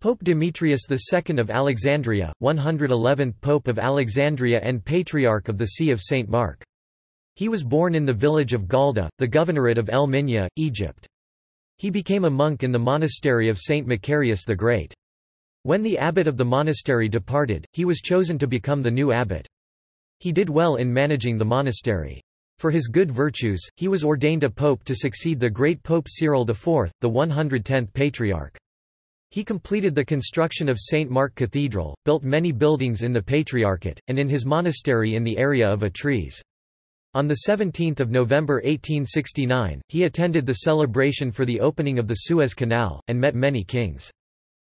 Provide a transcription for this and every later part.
Pope Demetrius II of Alexandria, 111th Pope of Alexandria and Patriarch of the See of St. Mark. He was born in the village of Galda, the governorate of El Minya, Egypt. He became a monk in the monastery of St. Macarius the Great. When the abbot of the monastery departed, he was chosen to become the new abbot. He did well in managing the monastery. For his good virtues, he was ordained a pope to succeed the great Pope Cyril IV, the 110th Patriarch. He completed the construction of St. Mark Cathedral, built many buildings in the Patriarchate, and in his monastery in the area of Atries. On 17 November 1869, he attended the celebration for the opening of the Suez Canal, and met many kings.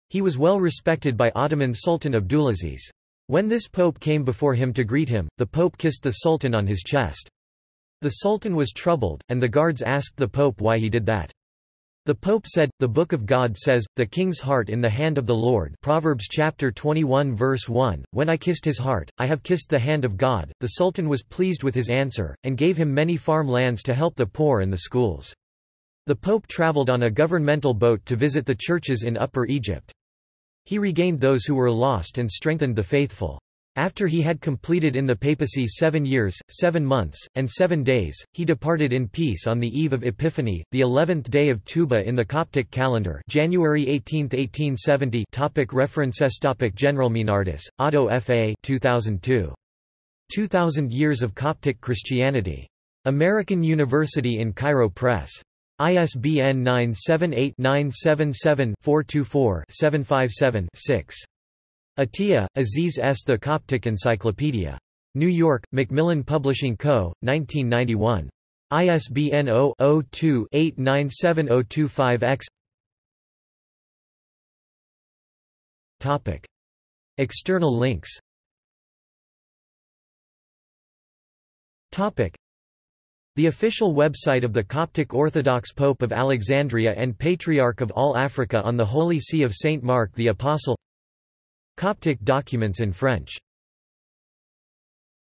He was well respected by Ottoman Sultan Abdulaziz. When this pope came before him to greet him, the pope kissed the sultan on his chest. The sultan was troubled, and the guards asked the pope why he did that. The Pope said, The Book of God says, the king's heart in the hand of the Lord Proverbs chapter 21 verse 1, When I kissed his heart, I have kissed the hand of God. The Sultan was pleased with his answer, and gave him many farm lands to help the poor and the schools. The Pope traveled on a governmental boat to visit the churches in Upper Egypt. He regained those who were lost and strengthened the faithful. After he had completed in the papacy seven years, seven months, and seven days, he departed in peace on the eve of Epiphany, the eleventh day of Tuba in the Coptic calendar January 18, 1870 topic References topic General Meinardus, Otto F. A. 2002. 2000 Years of Coptic Christianity. American University in Cairo Press. ISBN 978-977-424-757-6. Atiya, Aziz S. The Coptic Encyclopedia. New York, Macmillan Publishing Co., 1991. ISBN 0-02-897025-X External links The official website of the Coptic Orthodox Pope of Alexandria and Patriarch of all Africa on the Holy See of Saint Mark the Apostle Coptic documents in French